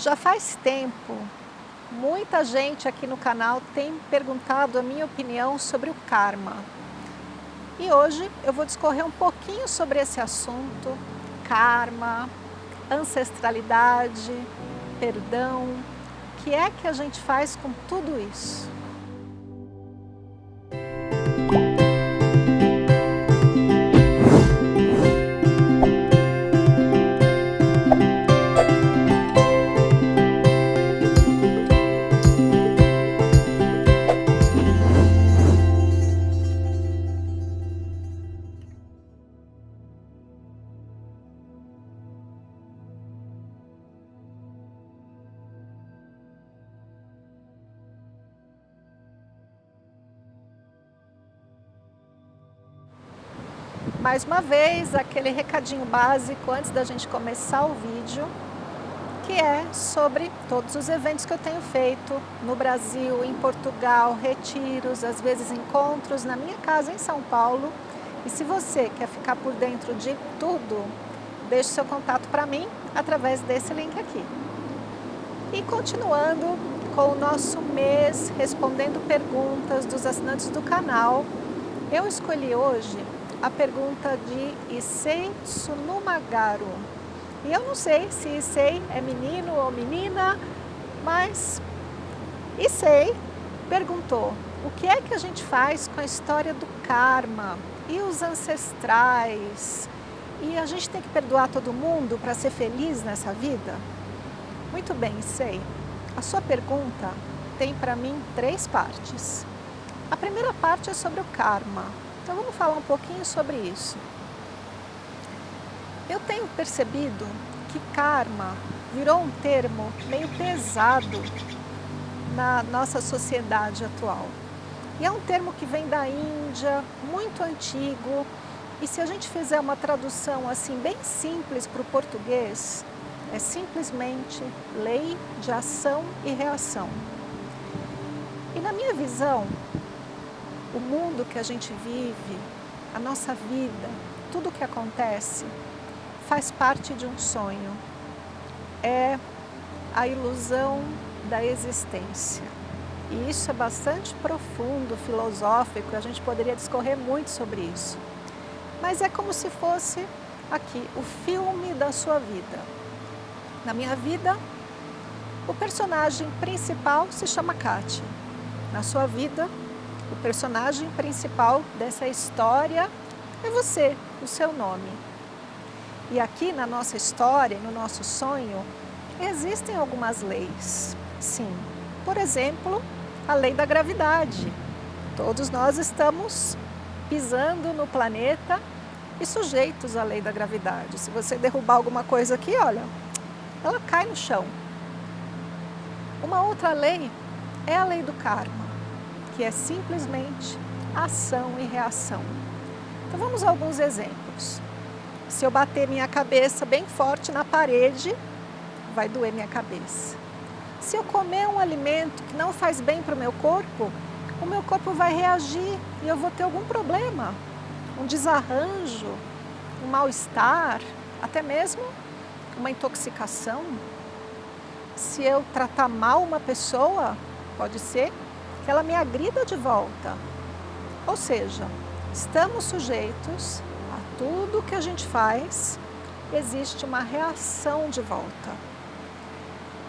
Já faz tempo, muita gente aqui no canal tem perguntado a minha opinião sobre o karma. E hoje eu vou discorrer um pouquinho sobre esse assunto, karma, ancestralidade, perdão, o que é que a gente faz com tudo isso? Mais uma vez, aquele recadinho básico antes da gente começar o vídeo, que é sobre todos os eventos que eu tenho feito no Brasil, em Portugal, retiros, às vezes encontros na minha casa em São Paulo. E se você quer ficar por dentro de tudo, deixe seu contato para mim através desse link aqui. E continuando com o nosso mês respondendo perguntas dos assinantes do canal, eu escolhi hoje a pergunta de Issei Sunumagaru. E eu não sei se Issei é menino ou menina, mas Issei perguntou o que é que a gente faz com a história do karma e os ancestrais? E a gente tem que perdoar todo mundo para ser feliz nessa vida? Muito bem, Issei. A sua pergunta tem para mim três partes. A primeira parte é sobre o karma, então vamos falar um pouquinho sobre isso. Eu tenho percebido que karma virou um termo meio pesado na nossa sociedade atual. E é um termo que vem da Índia, muito antigo, e se a gente fizer uma tradução assim bem simples para o português, é simplesmente lei de ação e reação. E na minha visão, o mundo que a gente vive, a nossa vida, tudo o que acontece, faz parte de um sonho. É a ilusão da existência. E isso é bastante profundo, filosófico, a gente poderia discorrer muito sobre isso. Mas é como se fosse aqui o filme da sua vida. Na minha vida, o personagem principal se chama Kátia. Na sua vida, o personagem principal dessa história é você, o seu nome. E aqui na nossa história, no nosso sonho, existem algumas leis. Sim, por exemplo, a lei da gravidade. Todos nós estamos pisando no planeta e sujeitos à lei da gravidade. Se você derrubar alguma coisa aqui, olha, ela cai no chão. Uma outra lei é a lei do karma que é simplesmente ação e reação. Então vamos a alguns exemplos. Se eu bater minha cabeça bem forte na parede, vai doer minha cabeça. Se eu comer um alimento que não faz bem para o meu corpo, o meu corpo vai reagir e eu vou ter algum problema, um desarranjo, um mal-estar, até mesmo uma intoxicação. Se eu tratar mal uma pessoa, pode ser ela me agrida de volta. Ou seja, estamos sujeitos a tudo que a gente faz, existe uma reação de volta.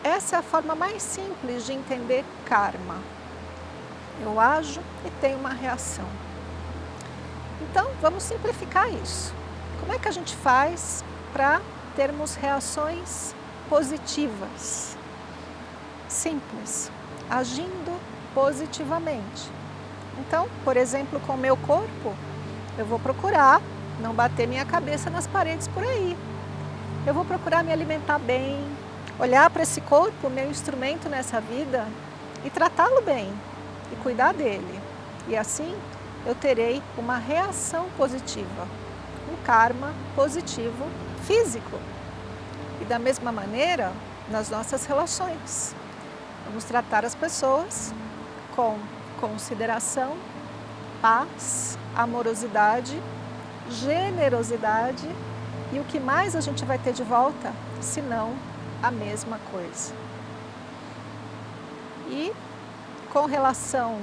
Essa é a forma mais simples de entender karma. Eu ajo e tenho uma reação. Então, vamos simplificar isso. Como é que a gente faz para termos reações positivas? Simples, agindo positivamente. Então, por exemplo, com o meu corpo, eu vou procurar não bater minha cabeça nas paredes por aí. Eu vou procurar me alimentar bem, olhar para esse corpo, meu instrumento nessa vida, e tratá-lo bem, e cuidar dele. E assim, eu terei uma reação positiva, um karma positivo físico. E da mesma maneira, nas nossas relações. Vamos tratar as pessoas com consideração, paz, amorosidade, generosidade e o que mais a gente vai ter de volta, senão a mesma coisa. E com relação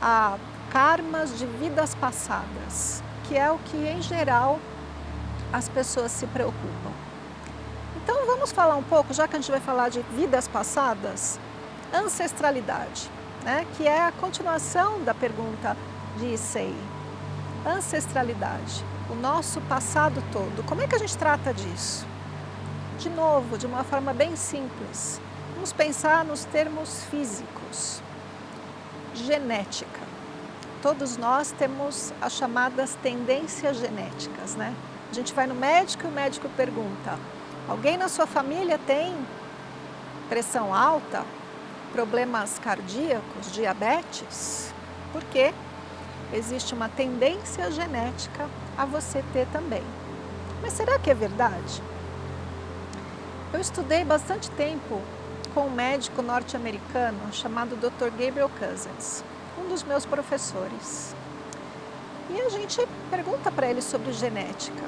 a karmas de vidas passadas, que é o que em geral as pessoas se preocupam. Então vamos falar um pouco, já que a gente vai falar de vidas passadas, ancestralidade, né? que é a continuação da pergunta de Issei. Ancestralidade, o nosso passado todo. Como é que a gente trata disso? De novo, de uma forma bem simples. Vamos pensar nos termos físicos. Genética. Todos nós temos as chamadas tendências genéticas, né? A gente vai no médico e o médico pergunta, alguém na sua família tem pressão alta, problemas cardíacos, diabetes? Por quê? Existe uma tendência genética a você ter também. Mas será que é verdade? Eu estudei bastante tempo com um médico norte-americano chamado Dr. Gabriel Cousens, um dos meus professores. E a gente pergunta para ele sobre genética.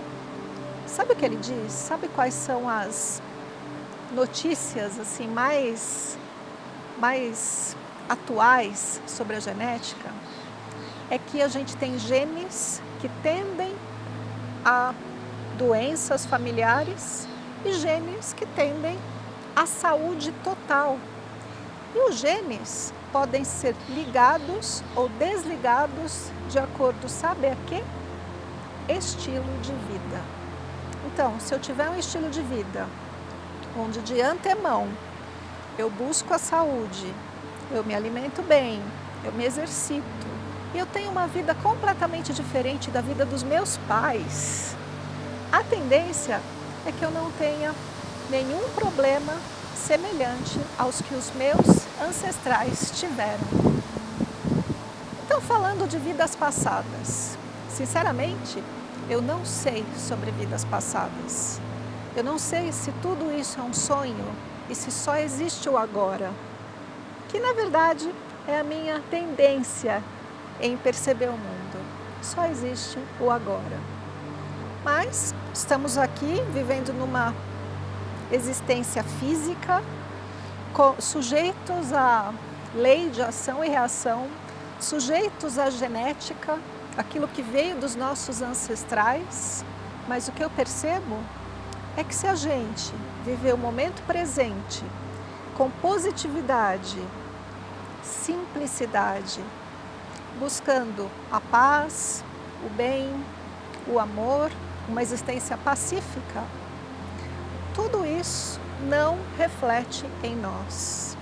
Sabe o que ele diz? Sabe quais são as notícias assim mais, mais atuais sobre a genética? É que a gente tem genes que tendem a doenças familiares e genes que tendem à saúde total. E os genes podem ser ligados ou desligados de acordo, sabe a quê? Estilo de vida. Então, se eu tiver um estilo de vida onde de antemão eu busco a saúde, eu me alimento bem, eu me exercito, e eu tenho uma vida completamente diferente da vida dos meus pais, a tendência é que eu não tenha nenhum problema semelhante aos que os meus ancestrais tiveram. Então, falando de vidas passadas, sinceramente, eu não sei sobre vidas passadas. Eu não sei se tudo isso é um sonho e se só existe o agora, que na verdade é a minha tendência em perceber o mundo. Só existe o agora. Mas estamos aqui vivendo numa existência física, sujeitos à lei de ação e reação, sujeitos à genética, aquilo que veio dos nossos ancestrais, mas o que eu percebo é que se a gente viver o momento presente com positividade, simplicidade, buscando a paz, o bem, o amor, uma existência pacífica, tudo isso não reflete em nós.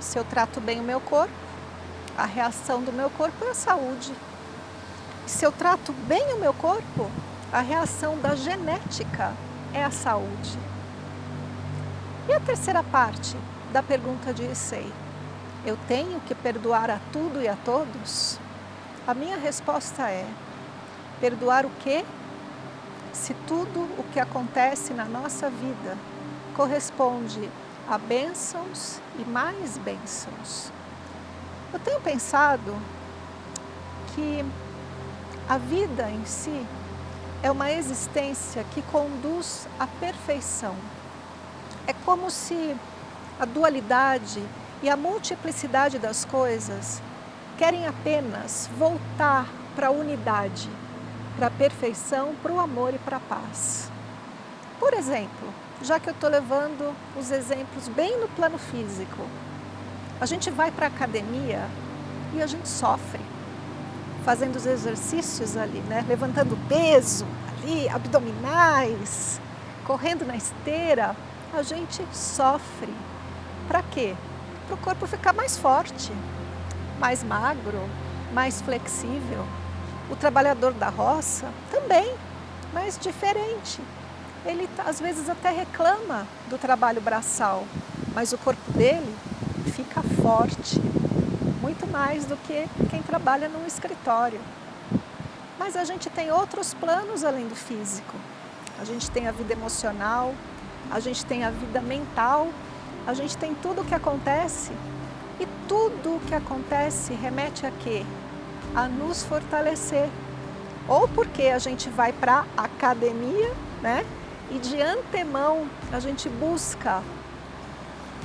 Se eu trato bem o meu corpo, a reação do meu corpo é a saúde. Se eu trato bem o meu corpo, a reação da genética é a saúde. E a terceira parte da pergunta de Issei, eu tenho que perdoar a tudo e a todos? A minha resposta é, perdoar o quê? Se tudo o que acontece na nossa vida corresponde a bênçãos e mais bênçãos. Eu tenho pensado que a vida em si é uma existência que conduz à perfeição. É como se a dualidade e a multiplicidade das coisas querem apenas voltar para a unidade, para a perfeição, para o amor e para a paz. Por exemplo, já que eu estou levando os exemplos bem no plano físico, a gente vai para a academia e a gente sofre fazendo os exercícios ali, né? levantando peso ali, abdominais, correndo na esteira, a gente sofre. Para quê? Para o corpo ficar mais forte, mais magro, mais flexível. O trabalhador da roça também, mas diferente. Ele às vezes até reclama do trabalho braçal, mas o corpo dele fica forte, muito mais do que quem trabalha num escritório. Mas a gente tem outros planos além do físico. A gente tem a vida emocional, a gente tem a vida mental, a gente tem tudo o que acontece. E tudo o que acontece remete a quê? A nos fortalecer. Ou porque a gente vai para a academia, né? e de antemão a gente busca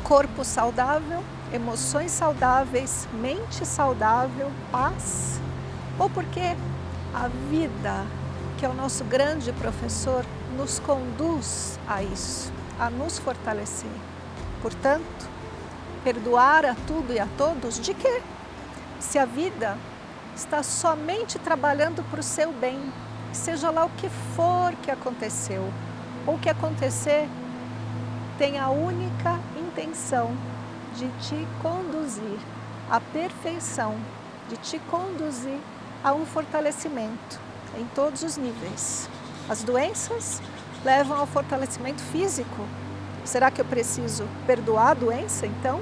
corpo saudável, emoções saudáveis, mente saudável, paz, ou porque a vida, que é o nosso grande professor, nos conduz a isso, a nos fortalecer. Portanto, perdoar a tudo e a todos, de quê? Se a vida está somente trabalhando para o seu bem, seja lá o que for que aconteceu, ou que acontecer tem a única intenção de te conduzir à perfeição, de te conduzir a um fortalecimento em todos os níveis. As doenças levam ao fortalecimento físico. Será que eu preciso perdoar a doença, então?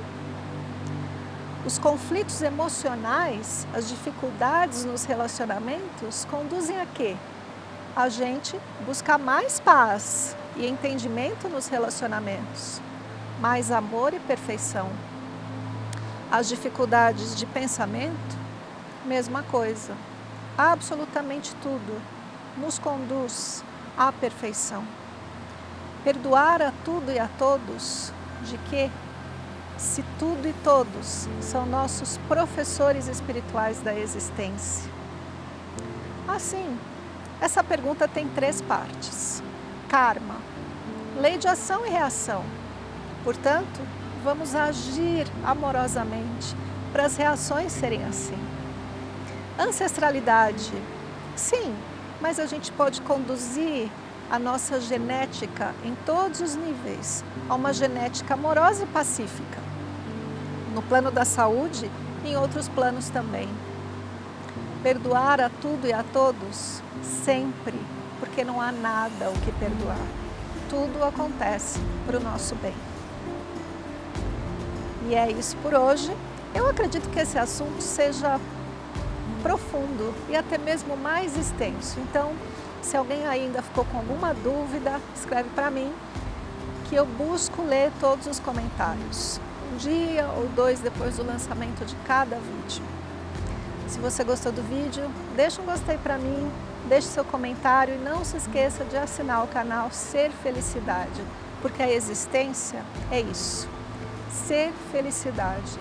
Os conflitos emocionais, as dificuldades nos relacionamentos conduzem a quê? A gente buscar mais paz e entendimento nos relacionamentos, mais amor e perfeição. As dificuldades de pensamento, mesma coisa. Absolutamente tudo nos conduz à perfeição. Perdoar a tudo e a todos, de que se tudo e todos são nossos professores espirituais da existência? Assim, essa pergunta tem três partes. Karma, lei de ação e reação. Portanto, vamos agir amorosamente para as reações serem assim. Ancestralidade, sim, mas a gente pode conduzir a nossa genética em todos os níveis a uma genética amorosa e pacífica no plano da saúde e em outros planos também. Perdoar a tudo e a todos, sempre, porque não há nada o que perdoar. Tudo acontece para o nosso bem. E é isso por hoje. Eu acredito que esse assunto seja profundo e até mesmo mais extenso. Então, se alguém ainda ficou com alguma dúvida, escreve para mim que eu busco ler todos os comentários um dia ou dois depois do lançamento de cada vídeo. Se você gostou do vídeo, deixa um gostei para mim, deixe seu comentário e não se esqueça de assinar o canal Ser Felicidade, porque a existência é isso, ser felicidade,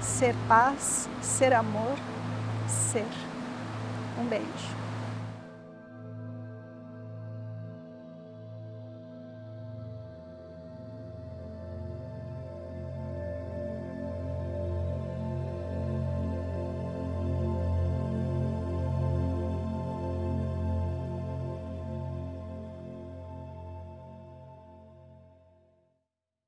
ser paz, ser amor, ser. Um beijo.